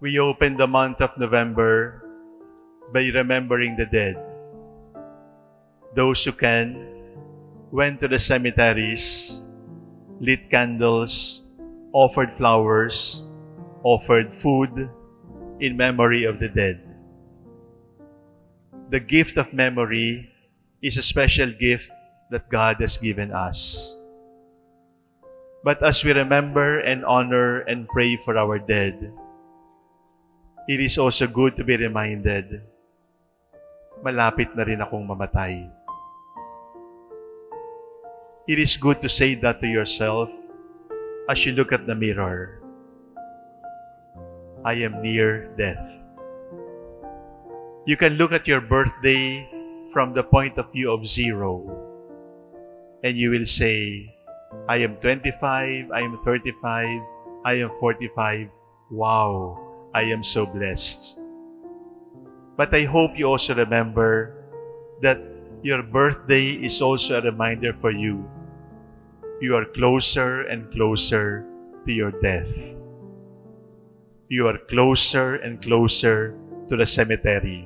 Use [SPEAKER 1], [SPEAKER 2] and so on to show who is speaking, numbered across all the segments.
[SPEAKER 1] we open the month of November by remembering the dead. Those who can went to the cemeteries, lit candles, offered flowers, offered food in memory of the dead. The gift of memory is a special gift that God has given us. But as we remember and honor and pray for our dead, it is also good to be reminded, malapit na rin akong mamatay. It is good to say that to yourself as you look at the mirror. I am near death. You can look at your birthday from the point of view of zero and you will say, I am 25, I am 35, I am 45. Wow, I am so blessed. But I hope you also remember that your birthday is also a reminder for you. You are closer and closer to your death. You are closer and closer to the cemetery.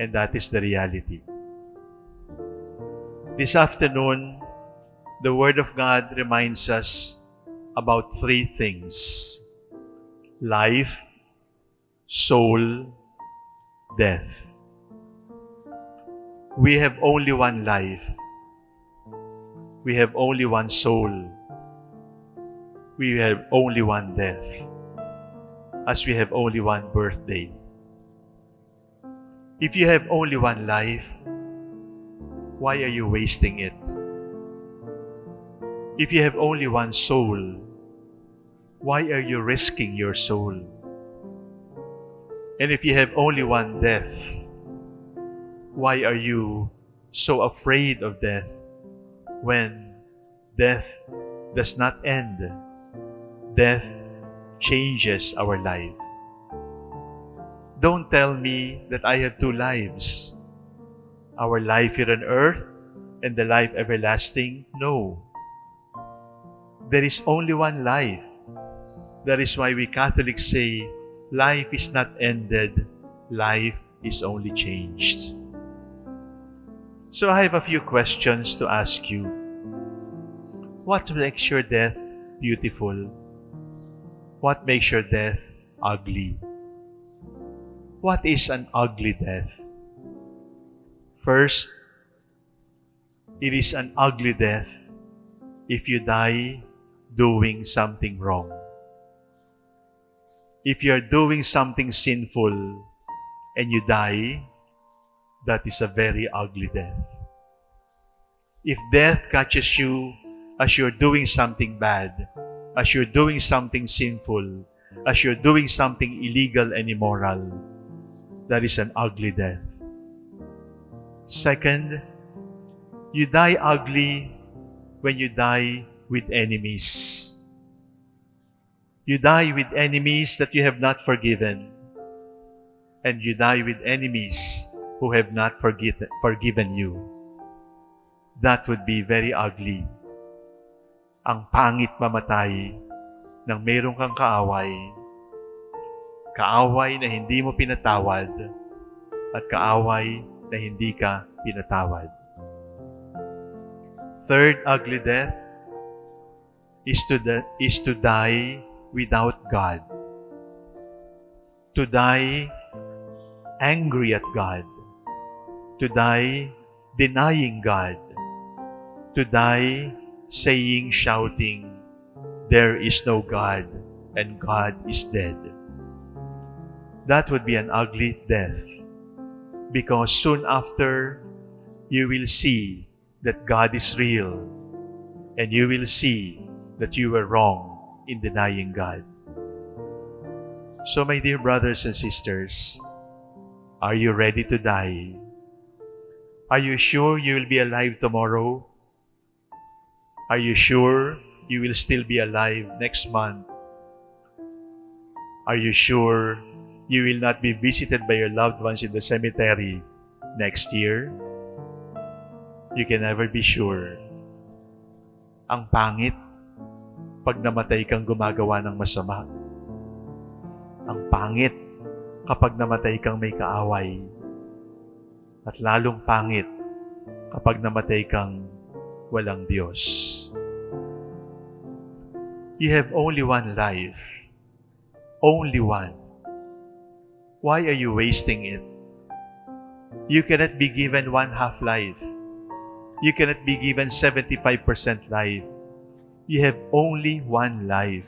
[SPEAKER 1] And that is the reality. This afternoon, the Word of God reminds us about three things life, soul, death. We have only one life. We have only one soul. We have only one death. As we have only one birthday. If you have only one life, why are you wasting it? If you have only one soul, why are you risking your soul? And if you have only one death, why are you so afraid of death when death does not end? Death changes our life. Don't tell me that I have two lives. Our life here on earth and the life everlasting? No. There is only one life. That is why we Catholics say, life is not ended, life is only changed. So I have a few questions to ask you. What makes your death beautiful? What makes your death ugly? What is an ugly death? First, it is an ugly death if you die doing something wrong. If you are doing something sinful and you die, that is a very ugly death. If death catches you as you're doing something bad, as you're doing something sinful, as you're doing something illegal and immoral, that is an ugly death. Second, you die ugly when you die with enemies. You die with enemies that you have not forgiven. And you die with enemies who have not forget, forgiven you. That would be very ugly. Ang pangit mamatay nang mayroon kang kaaway. Kaaway na hindi mo pinatawad at kaaway na hindi ka pinatawad. Third ugly death is to, the, is to die without God. To die angry at God. To die denying God. To die saying, shouting, There is no God and God is dead. That would be an ugly death because soon after you will see that God is real and you will see that you were wrong in denying God. So, my dear brothers and sisters, are you ready to die? Are you sure you will be alive tomorrow? Are you sure you will still be alive next month? Are you sure you will not be visited by your loved ones in the cemetery next year? You can never be sure. Ang pangit pag namatay kang gumagawa ng masama. ang pangit kapag namatay kang may kaaway. At lalong pangit kapag namatay kang walang Diyos. You have only one life. Only one. Why are you wasting it? You cannot be given one half life. You cannot be given 75% life. You have only one life.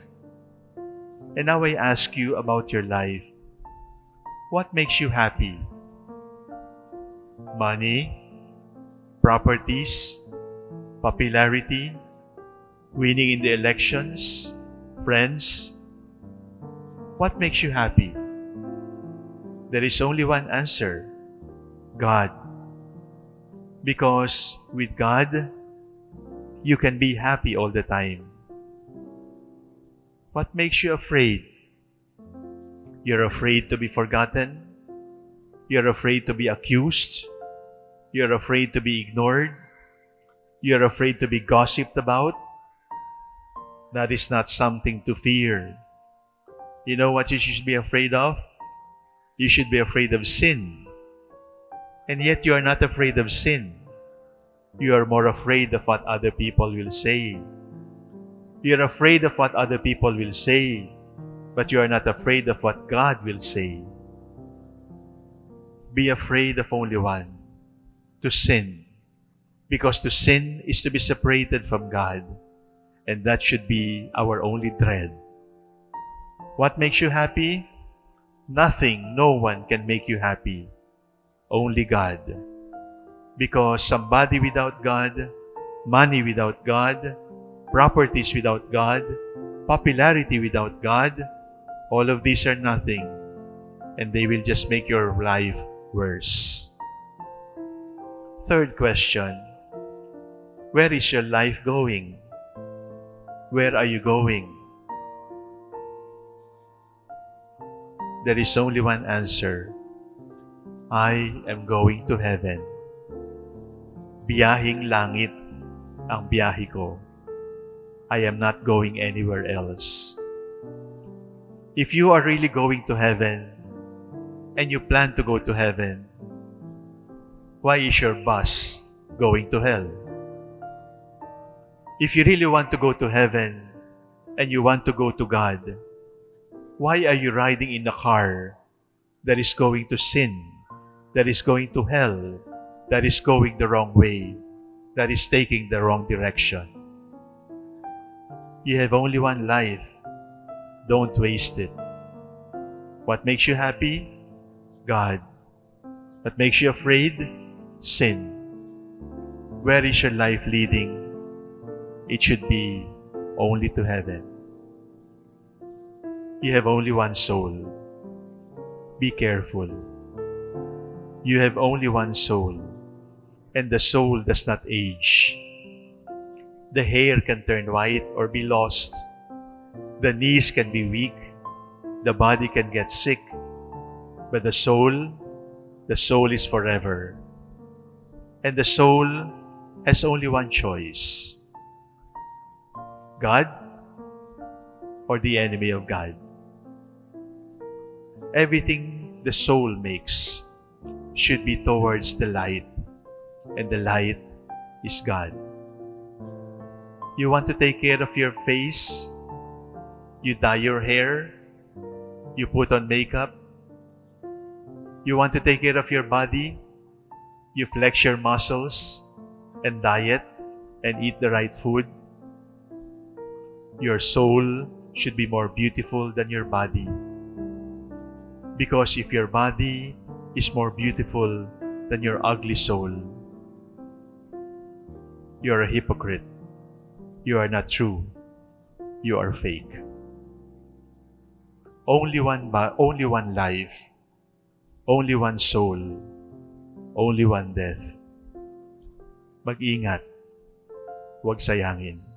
[SPEAKER 1] And now I ask you about your life. What makes you happy? Money, properties, popularity, winning in the elections, friends. What makes you happy? There is only one answer God. Because with God, you can be happy all the time. What makes you afraid? You're afraid to be forgotten. You're afraid to be accused. You're afraid to be ignored. You're afraid to be gossiped about. That is not something to fear. You know what you should be afraid of? You should be afraid of sin. And yet you are not afraid of sin. You are more afraid of what other people will say. You are afraid of what other people will say, but you are not afraid of what God will say. Be afraid of only one, to sin. Because to sin is to be separated from God, and that should be our only dread. What makes you happy? Nothing, no one can make you happy. Only God. Because somebody without God, money without God, properties without God, popularity without God, all of these are nothing and they will just make your life worse. Third question Where is your life going? Where are you going? There is only one answer I am going to heaven. Biyahing langit ang biyahe ko. I am not going anywhere else. If you are really going to heaven and you plan to go to heaven, why is your bus going to hell? If you really want to go to heaven and you want to go to God, why are you riding in a car that is going to sin, that is going to hell, that is going the wrong way, that is taking the wrong direction? You have only one life. Don't waste it. What makes you happy? God. What makes you afraid? Sin. Where is your life leading? It should be only to heaven. You have only one soul. Be careful. You have only one soul, and the soul does not age. The hair can turn white or be lost. The knees can be weak. The body can get sick. But the soul, the soul is forever. And the soul has only one choice God or the enemy of God. Everything the soul makes should be towards the light, and the light is God. You want to take care of your face? You dye your hair? You put on makeup? You want to take care of your body? You flex your muscles and diet and eat the right food? Your soul should be more beautiful than your body. Because if your body is more beautiful than your ugly soul, you are a hypocrite. You are not true. You are fake. Only one ba- only one life. Only one soul. Only one death. Mag-ingat. Huwag sayangin.